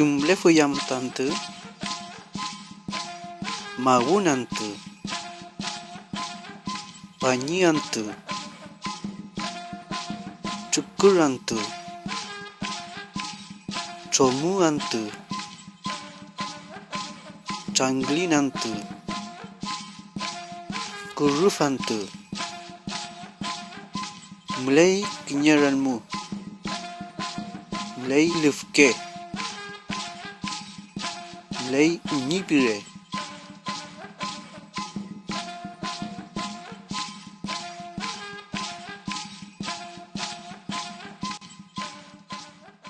Jumlah fuyam tante Magunante Panyiante Cukurante Comuante Canglinante Kurufante Mulai kenyaranmu Mulai lefke Mulai unyipire